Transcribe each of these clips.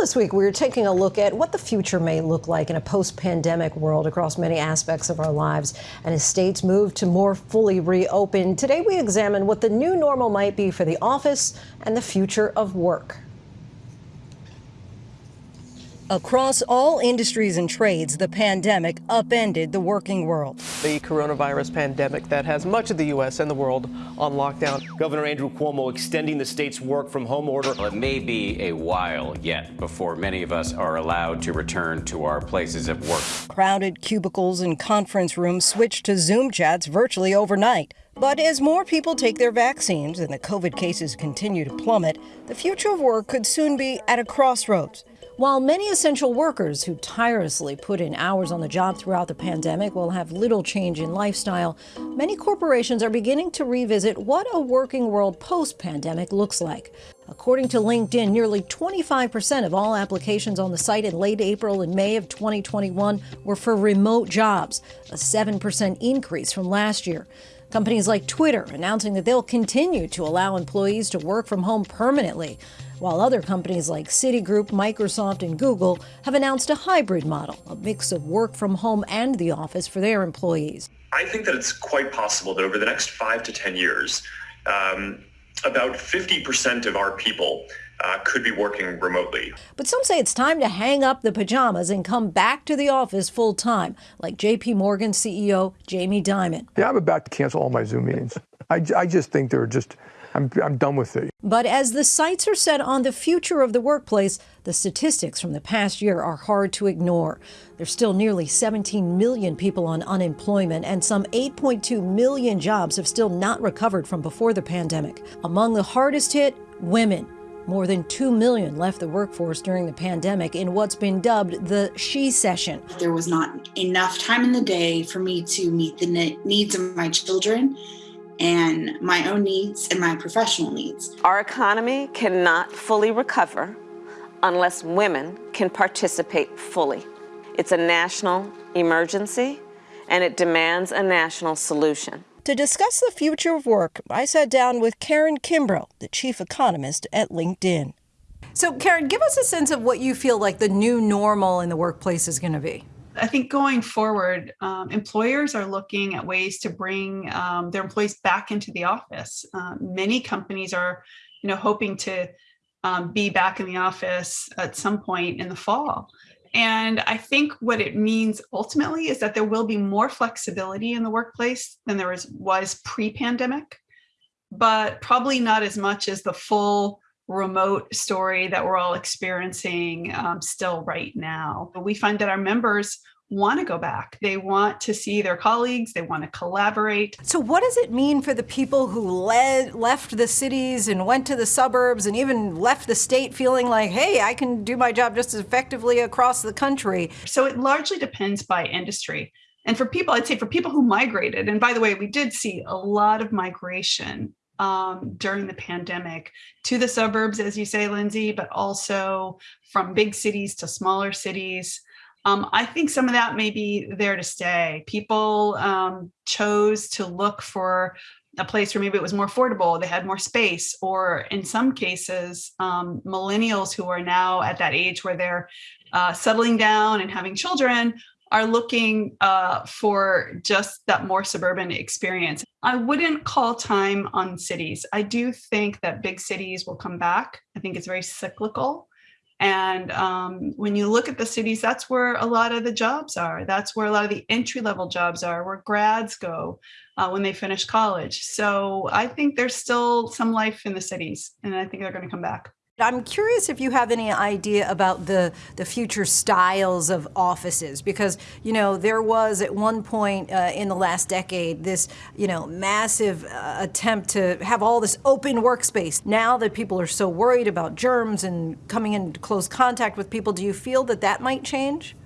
this week, we are taking a look at what the future may look like in a post pandemic world across many aspects of our lives. And as states move to more fully reopen, today we examine what the new normal might be for the office and the future of work. Across all industries and trades, the pandemic upended the working world. The coronavirus pandemic that has much of the U.S. and the world on lockdown. Governor Andrew Cuomo extending the state's work from home order. Well, it may be a while yet before many of us are allowed to return to our places of work. Crowded cubicles and conference rooms switched to Zoom chats virtually overnight. But as more people take their vaccines and the COVID cases continue to plummet, the future of work could soon be at a crossroads. While many essential workers who tirelessly put in hours on the job throughout the pandemic will have little change in lifestyle, many corporations are beginning to revisit what a working world post pandemic looks like. According to LinkedIn, nearly 25% of all applications on the site in late April and May of 2021 were for remote jobs, a 7% increase from last year. Companies like Twitter announcing that they'll continue to allow employees to work from home permanently while other companies like Citigroup, Microsoft, and Google have announced a hybrid model, a mix of work from home and the office for their employees. I think that it's quite possible that over the next five to 10 years, um, about 50% of our people uh, could be working remotely. But some say it's time to hang up the pajamas and come back to the office full time, like JP Morgan CEO Jamie Dimon. Yeah, I'm about to cancel all my Zoom meetings. I, I just think they're just I'm, I'm done with it. But as the sights are set on the future of the workplace, the statistics from the past year are hard to ignore. There's still nearly 17 million people on unemployment, and some 8.2 million jobs have still not recovered from before the pandemic. Among the hardest hit, women. More than 2 million left the workforce during the pandemic in what's been dubbed the shecession. There was not enough time in the day for me to meet the needs of my children and my own needs and my professional needs. Our economy cannot fully recover unless women can participate fully. It's a national emergency and it demands a national solution. To discuss the future of work, I sat down with Karen Kimbrough, the chief economist at LinkedIn. So, Karen, give us a sense of what you feel like the new normal in the workplace is going to be. I think going forward, um, employers are looking at ways to bring um, their employees back into the office. Uh, many companies are, you know, hoping to um, be back in the office at some point in the fall. And I think what it means ultimately is that there will be more flexibility in the workplace than there was, was pre-pandemic, but probably not as much as the full remote story that we're all experiencing um, still right now. We find that our members want to go back. They want to see their colleagues. They want to collaborate. So what does it mean for the people who led, left the cities and went to the suburbs and even left the state feeling like, hey, I can do my job just as effectively across the country? So it largely depends by industry. And for people, I'd say for people who migrated, and by the way, we did see a lot of migration um, during the pandemic to the suburbs, as you say, Lindsay, but also from big cities to smaller cities. Um, I think some of that may be there to stay. People um, chose to look for a place where maybe it was more affordable, they had more space, or in some cases, um, millennials who are now at that age where they're uh, settling down and having children are looking uh, for just that more suburban experience. I wouldn't call time on cities. I do think that big cities will come back. I think it's very cyclical. And um, when you look at the cities, that's where a lot of the jobs are. That's where a lot of the entry level jobs are, where grads go uh, when they finish college. So I think there's still some life in the cities, and I think they're going to come back. I'm curious if you have any idea about the, the future styles of offices, because, you know, there was at one point uh, in the last decade this, you know, massive uh, attempt to have all this open workspace. Now that people are so worried about germs and coming into close contact with people, do you feel that that might change?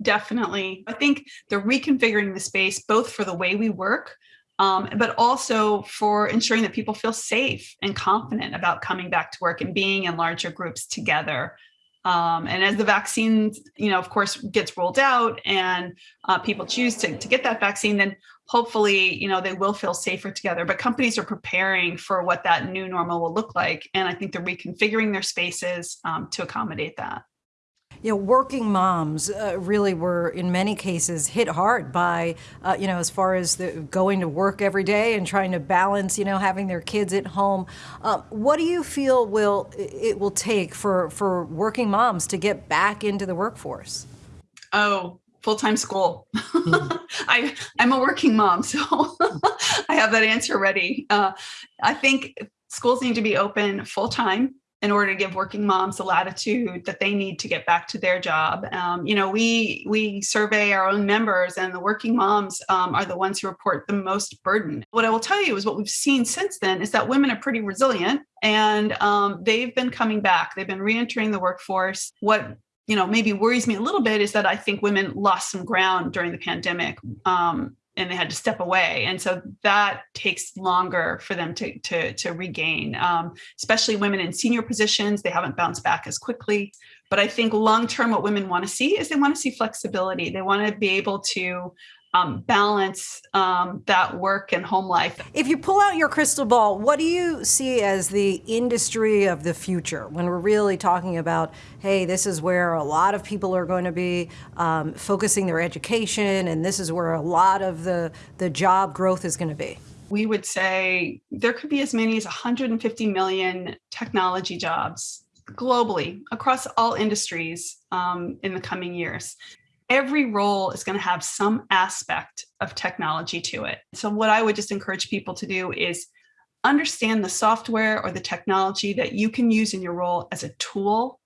Definitely. I think they're reconfiguring the space both for the way we work, um, but also for ensuring that people feel safe and confident about coming back to work and being in larger groups together. Um, and as the vaccine, you know, of course, gets rolled out and uh, people choose to, to get that vaccine, then hopefully, you know, they will feel safer together. But companies are preparing for what that new normal will look like. And I think they're reconfiguring their spaces um, to accommodate that. You know, working moms uh, really were, in many cases, hit hard by, uh, you know, as far as the, going to work every day and trying to balance, you know, having their kids at home. Uh, what do you feel will it will take for for working moms to get back into the workforce? Oh, full-time school. I I'm a working mom, so I have that answer ready. Uh, I think schools need to be open full time in order to give working moms the latitude that they need to get back to their job. Um, you know, we we survey our own members, and the working moms um, are the ones who report the most burden. What I will tell you is what we've seen since then is that women are pretty resilient, and um, they've been coming back. They've been reentering the workforce. What you know maybe worries me a little bit is that I think women lost some ground during the pandemic. Um, and they had to step away. And so that takes longer for them to to, to regain um, especially women in senior positions. They haven't bounced back as quickly. But i think long term what women want to see is they want to see flexibility. They want to be able to um, balance um, that work and home life. If you pull out your crystal ball, what do you see as the industry of the future when we're really talking about, hey, this is where a lot of people are going to be um, focusing their education, and this is where a lot of the, the job growth is going to be? We would say there could be as many as 150 million technology jobs globally across all industries um, in the coming years every role is going to have some aspect of technology to it. So, what I would just encourage people to do is understand the software or the technology that you can use in your role as a tool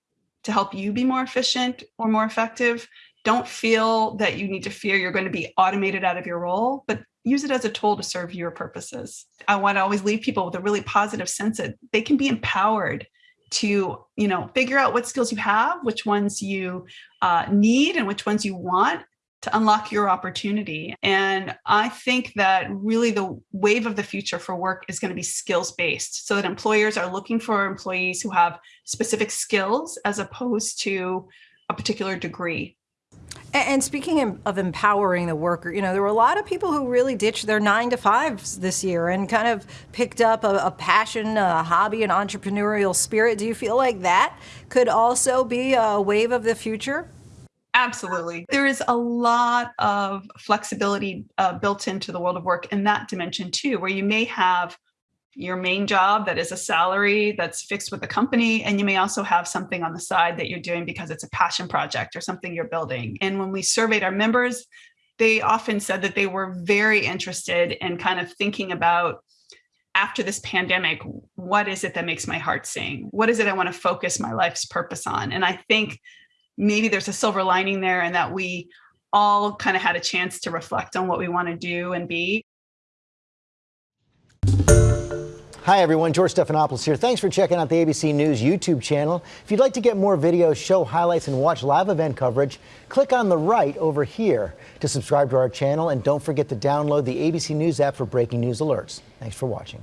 to help you be more efficient or more effective. Don't feel that you need to fear you're going to be automated out of your role, but use it as a tool to serve your purposes. I want to always leave people with a really positive sense that they can be empowered to you know figure out what skills you have which ones you uh, need and which ones you want to unlock your opportunity. And i think that really the wave of the future for work is going to be skills based so that employers are looking for employees who have specific skills as opposed to a particular degree and speaking of empowering the worker, you know, there were a lot of people who really ditched their nine to fives this year and kind of picked up a, a, passion, a hobby, an entrepreneurial spirit. Do you feel like that could also be a wave of the future? Absolutely. There is a lot of flexibility uh, built into the world of work in that dimension too, where you may have your main job that is a salary that's fixed with the company and you may also have something on the side that you're doing because it's a passion project or something you're building. And when we surveyed our members they often said that they were very interested in kind of thinking about after this pandemic what is it that makes my heart sing? What is it i want to focus my life's purpose on? And i think maybe there's a silver lining there and that we all kind of had a chance to reflect on what we want to do and be Hi everyone, George Stephanopoulos here. Thanks for checking out the ABC News YouTube channel. If you'd like to get more videos, show highlights, and watch live event coverage, click on the right over here to subscribe to our channel and don't forget to download the ABC News app for breaking news alerts. Thanks for watching.